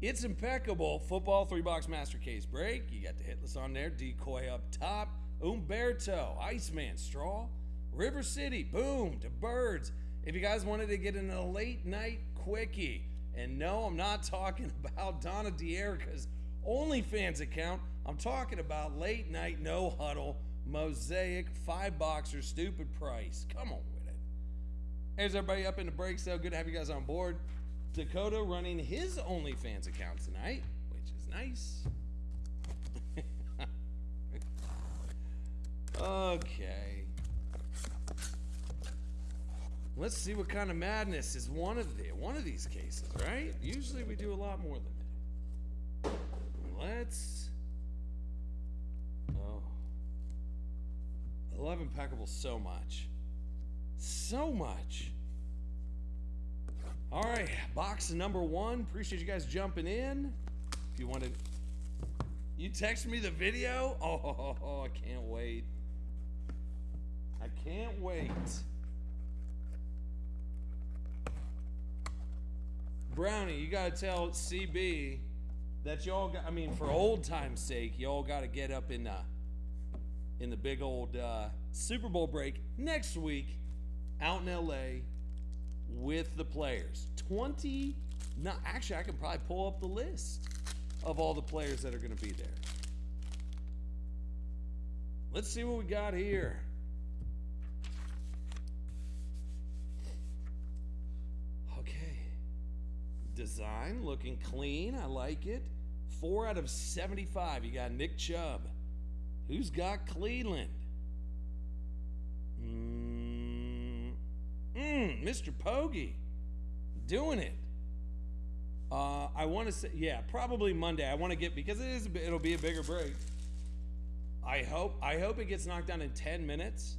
It's impeccable. Football three box master case break. You got the hitless on there. Decoy up top. Umberto, Iceman, Straw, River City, boom, to birds. If you guys wanted to get in a late night quickie, and no, I'm not talking about Donna D'Erica's OnlyFans account. I'm talking about late night no huddle mosaic five boxer stupid price. Come on with it. Here's everybody up in the break. So good to have you guys on board. Dakota running his OnlyFans account tonight, which is nice. okay. Let's see what kind of madness is one of the one of these cases, right? Usually we do a lot more than that. Let's. Oh. I love Impeccable so much. So much. All right, box number one. Appreciate you guys jumping in. If you wanted, you text me the video. Oh, I can't wait. I can't wait. Brownie, you gotta tell CB that y'all got. I mean, for old time's sake, y'all got to get up in the in the big old uh, Super Bowl break next week out in LA with the players. 20. Not actually, I can probably pull up the list of all the players that are going to be there. Let's see what we got here. Okay. Design looking clean. I like it. Four out of 75. You got Nick Chubb. Who's got Cleveland? Mm, Mr. Pogey. Doing it. Uh, I want to say, yeah, probably Monday. I want to get because it is. It'll be a bigger break. I hope. I hope it gets knocked down in ten minutes.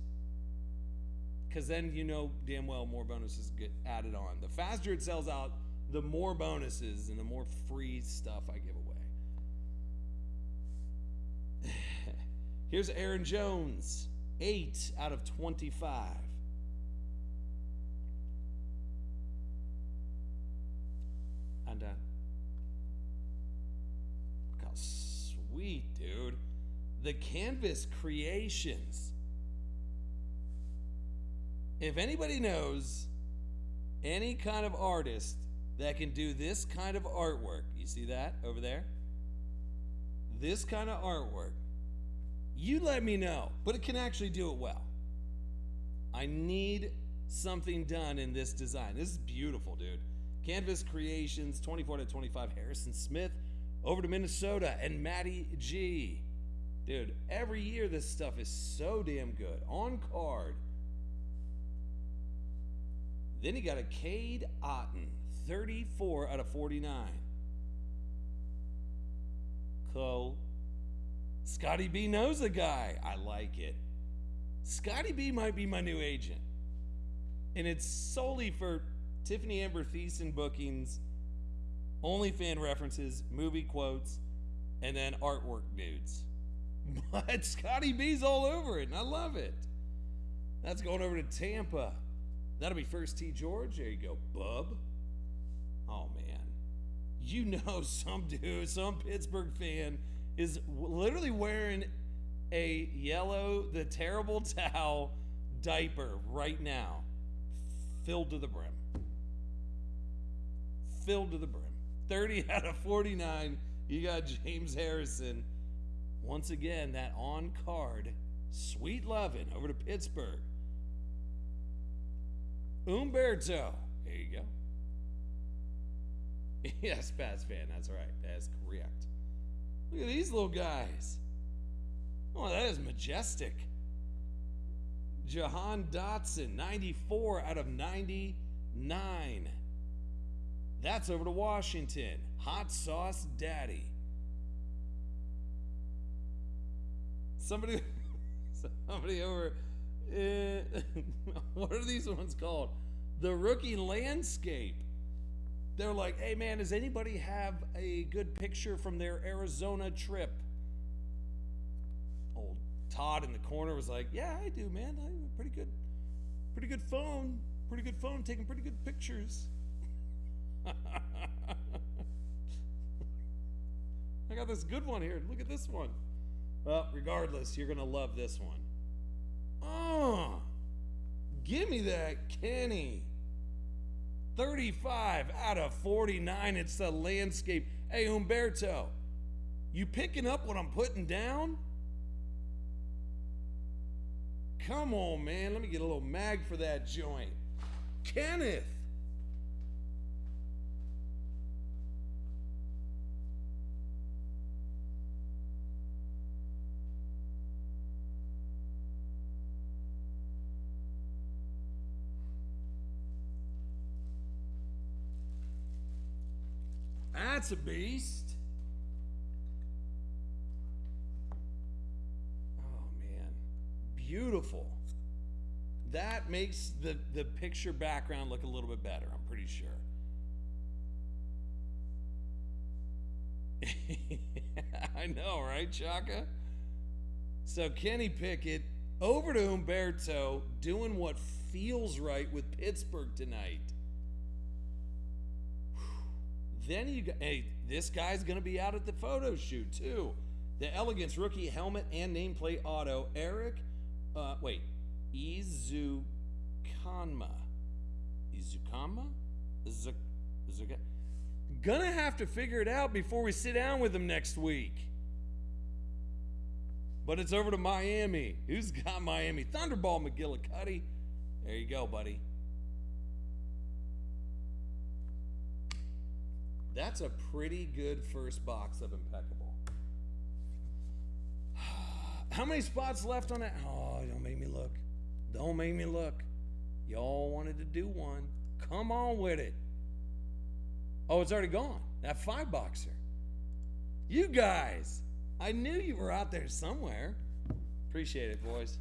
Because then you know damn well more bonuses get added on. The faster it sells out, the more bonuses and the more free stuff I give away. Here's Aaron Jones, eight out of twenty-five. And look how sweet, dude. The Canvas Creations. If anybody knows any kind of artist that can do this kind of artwork, you see that over there? This kind of artwork, you let me know, but it can actually do it well. I need something done in this design. This is beautiful, dude. Canvas Creations, 24 to 25, Harrison Smith, over to Minnesota, and Matty G. Dude, every year this stuff is so damn good. On card. Then he got a Cade Otton, 34 out of 49. Cole. Scotty B knows a guy. I like it. Scotty B might be my new agent. And it's solely for Tiffani Amber Thiessen bookings, OnlyFan references, movie quotes, and then artwork dudes. But Scotty B's all over it, and I love it. That's going over to Tampa. That'll be first T George. There you go, bub. Oh man, you know some dude, some Pittsburgh fan is literally wearing a yellow, the terrible towel diaper right now, filled to the brim. Filled to the brim. 30 out of 49. You got James Harrison. Once again, that on card, sweet loving over to Pittsburgh. Umberto. There you go. Yes, Pats fan. That's right. That's correct. Look at these little guys. Oh, that is majestic. Jahan Dotson, 94 out of 99. That's over to Washington. Hot Sauce Daddy. Somebody, somebody over. Uh, what are these ones called? The rookie landscape. They're like, hey man, does anybody have a good picture from their Arizona trip? Old Todd in the corner was like, yeah, I do, man. I have a pretty good, pretty good phone. Pretty good phone, taking pretty good pictures. this good one here. Look at this one. Well, regardless, you're gonna love this one. Oh, give me that Kenny. 35 out of 49. It's the landscape. Hey, Umberto, you picking up what I'm putting down? Come on, man. Let me get a little mag for that joint. Kenneth. That's a beast. Oh man, beautiful. That makes the the picture background look a little bit better. I'm pretty sure. I know, right, Chaka? So Kenny Pickett over to Humberto doing what feels right with Pittsburgh tonight. Then you got, hey, this guy's going to be out at the photo shoot too. The Elegance rookie helmet and nameplate auto, Eric, uh, wait, Ezukanma. Ezukanma? Izuk, Izuka? Gonna have to figure it out before we sit down with him next week. But it's over to Miami. Who's got Miami? Thunderball McGillicuddy. There you go, buddy. That's a pretty good first box of impeccable. How many spots left on that? Oh, don't make me look. Don't make me look. Y'all wanted to do one. Come on with it. Oh, it's already gone. That five boxer. You guys, I knew you were out there somewhere. Appreciate it, boys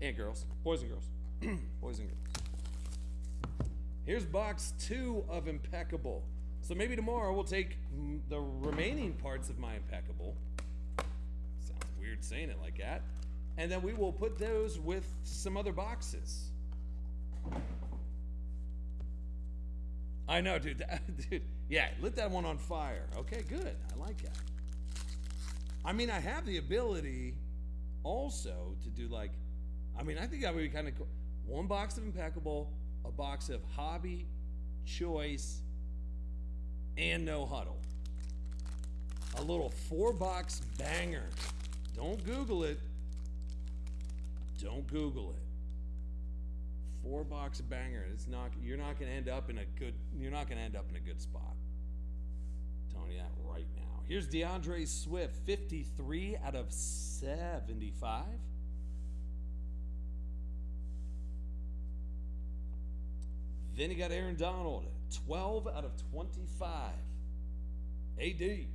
and girls. Boys and girls. boys and girls. Here's box two of Impeccable. So maybe tomorrow we'll take the remaining parts of my Impeccable. Sounds weird saying it like that. And then we will put those with some other boxes. I know, dude. That, dude. Yeah, lit that one on fire. Okay, good. I like that. I mean, I have the ability also to do like, I mean, I think that would be kind of cool. One box of Impeccable, a box of Hobby, Choice, and No Huddle. A little four box banger. Don't Google it. Don't Google it. Four box banger. It's not. You're not going to end up in a good. You're not to end up in a good spot. I'm telling you that right now. Here's D'Andre Swift, 53 out of 75. Then you got Aaron Donald, 12 out of 25. AD.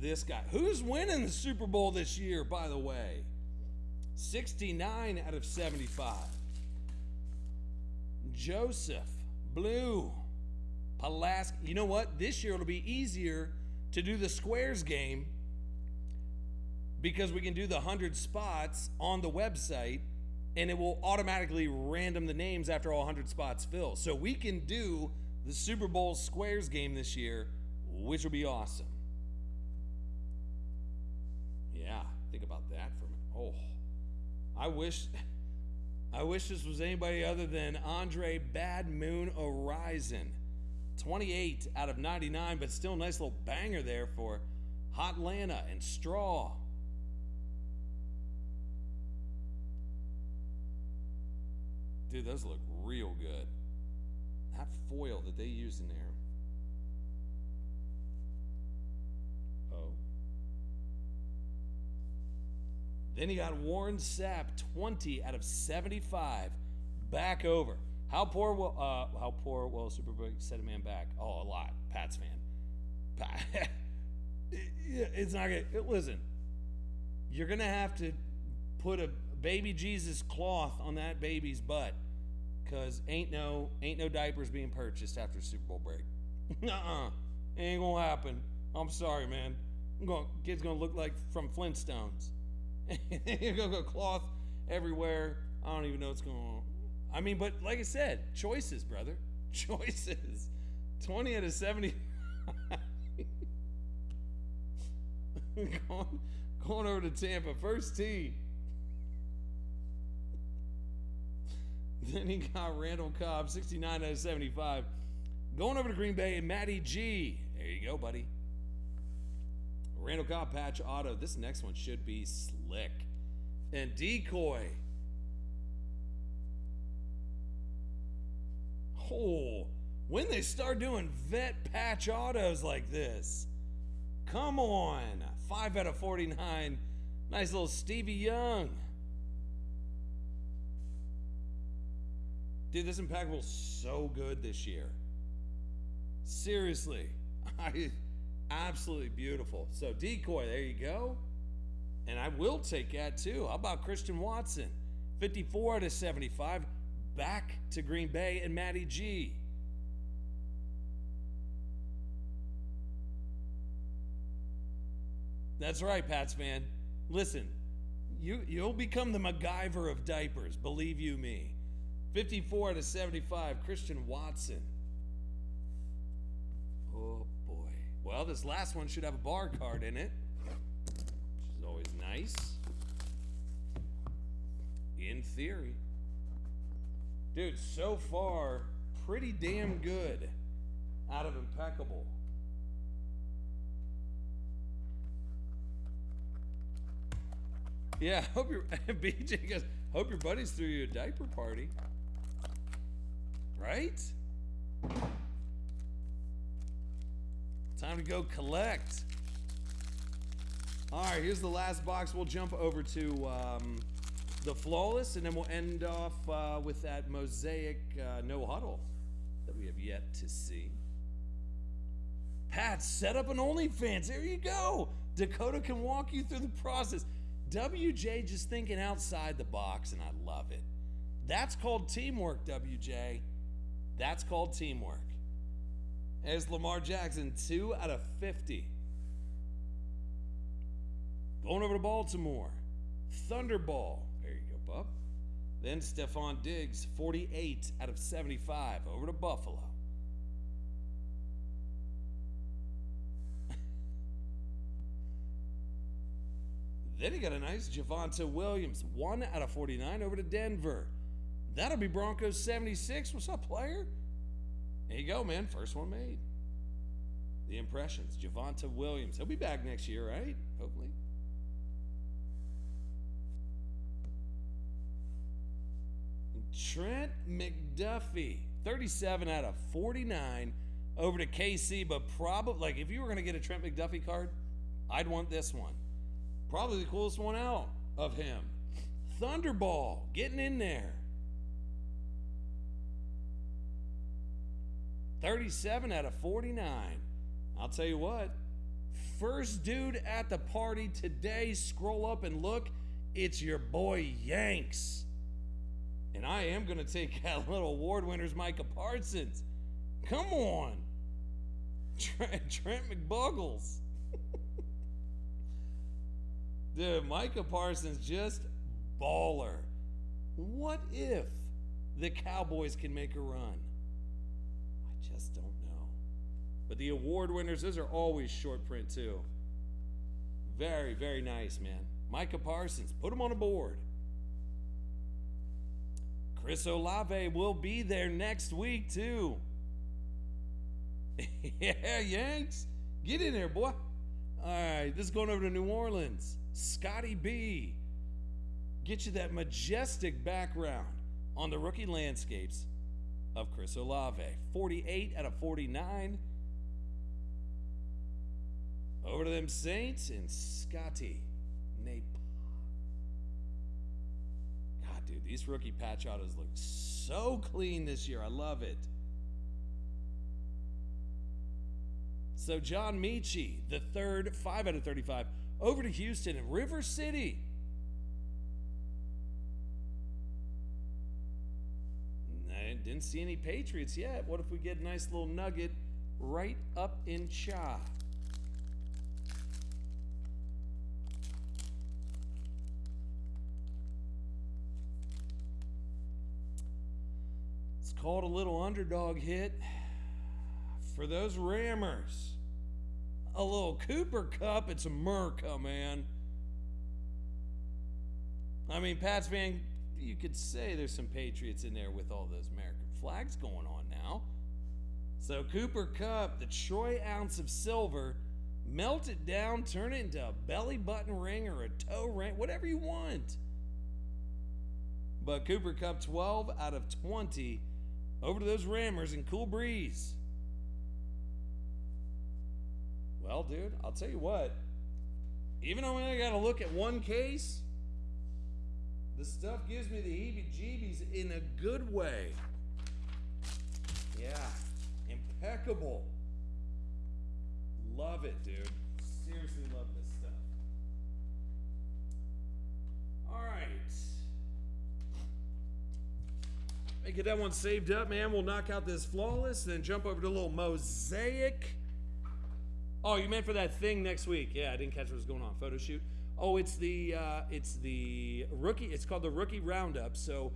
This guy. Who's winning the Super Bowl this year, by the way? 69 out of 75. Joseph, Blue, Pulaski. You know what? This year it'll be easier to do the squares game because we can do the 100 spots on the website and it will automatically random the names after all 100 spots fill. So we can do the Super Bowl squares game this year, which will be awesome. Yeah, think about that for a minute. Oh, I wish. I wish this was anybody other than Andre Bad Moon Horizon. 28 out of 99, but still nice little banger there for Hot Lana and Straw. Dude, those look real good. That foil that they use in there. Oh. Then he got Warren Sapp, 20 out of 75. Back over. How poor will uh how poor will Superbook set a man back? Oh, a lot. Pat's fan. Pat, it's not gonna listen. You're gonna have to put a baby Jesus cloth on that baby's butt because ain't no ain't no diapers being purchased after Super Bowl break. uh-uh. Ain't gonna happen. I'm sorry, man. I'm going kid's gonna look like from Flintstones. You're gonna go cloth everywhere. I don't even know what's going on. I mean, but like I said, choices, brother. choices. 20 out of 70. going, going over to Tampa. First tee. Then he got Randall Cobb, 69 out of 75. Going over to Green Bay and Matty G. There you go, buddy. Randall Cobb patch auto. This next one should be slick. And decoy. Oh, when they start doing vet patch autos like this, come on. 5 out of 49. Nice little Stevie Young. Dude, this impeccable so good this year. Seriously. I absolutely beautiful. So decoy, there you go. And I will take that too. How about Christian Watson? 54 out of 75. Back to Green Bay and Matty G. That's right, Pats man. Listen, you you'll become the MacGyver of diapers, believe you me. 54 to 75, Christian Watson. Oh boy. Well, this last one should have a bar card in it, which is always nice. In theory. Dude, so far, pretty damn good out of impeccable. Yeah, hope your BJ goes. Hope your buddies threw you a diaper party. Right? Time to go collect. All right, here's the last box. We'll jump over to um, the flawless, and then we'll end off uh, with that mosaic uh, no huddle that we have yet to see. Pat, set up an OnlyFans. There you go. Dakota can walk you through the process. WJ just thinking outside the box, and I love it. That's called teamwork, WJ. That's called teamwork. As Lamar Jackson, 2 out of 50. Going over to Baltimore. Thunderball. There you go, bub. Then Stefon Diggs, 48 out of 75. Over to Buffalo. then he got a nice Javonte Williams, 1 out of 49 over to Denver. That'll be Broncos 76. What's up, player? There you go, man. First one made. The impressions. Javonte Williams. He'll be back next year, right? Hopefully. Trent McDuffie. 37 out of 49 over to KC, but probably, like, if you were going to get a Trent McDuffie card, I'd want this one. Probably the coolest one out of him. Thunderball getting in there. 37 out of 49. I'll tell you what, first dude at the party today, scroll up and look, it's your boy Yanks. And I am going to take that little award winners, Micah Parsons. Come on. Trent, Trent McBuggles. Dude, Micah Parsons just baller. What if the Cowboys can make a run? Just don't know. But the award winners, those are always short print too. Very, very nice, man. Micah Parsons, put him on a board. Chris Olave will be there next week too. yeah, Yanks, get in there, boy. All right, this is going over to New Orleans. Scotty B, get you that majestic background on the rookie landscapes of Chris Olave. 48 out of 49. Over to them Saints and Scotty Nape. God, dude, these rookie patch autos look so clean this year. I love it. So John Metchie, the third, 5 out of 35. Over to Houston and River City. Didn't see any Patriots yet. What if we get a nice little nugget right up in Cha? It's called a little underdog hit for those Rammers. A little Cooper Kupp. It's a America, man. I mean, Pats fan, you could say there's some Patriots in there with all those American flags going on now. So Cooper Kupp, the Troy ounce of silver, melt it down, turn it into a belly button ring or a toe ring, whatever you want. But Cooper Kupp 12 out of 20 over to those Rammers and Cool Breeze. Well, dude, I'll tell you what. Even though I got to look at one case, this stuff gives me the heebie jeebies in a good way. Yeah, impeccable. Love it, dude. Seriously love this stuff. All right. Hey, get that one saved up, man. We'll knock out this flawless, then jump over to a little mosaic. Oh, you meant for that thing next week? Yeah, I didn't catch what was going on. Photo shoot. Oh, it's the uh, it's the rookie. It's called the rookie roundup. So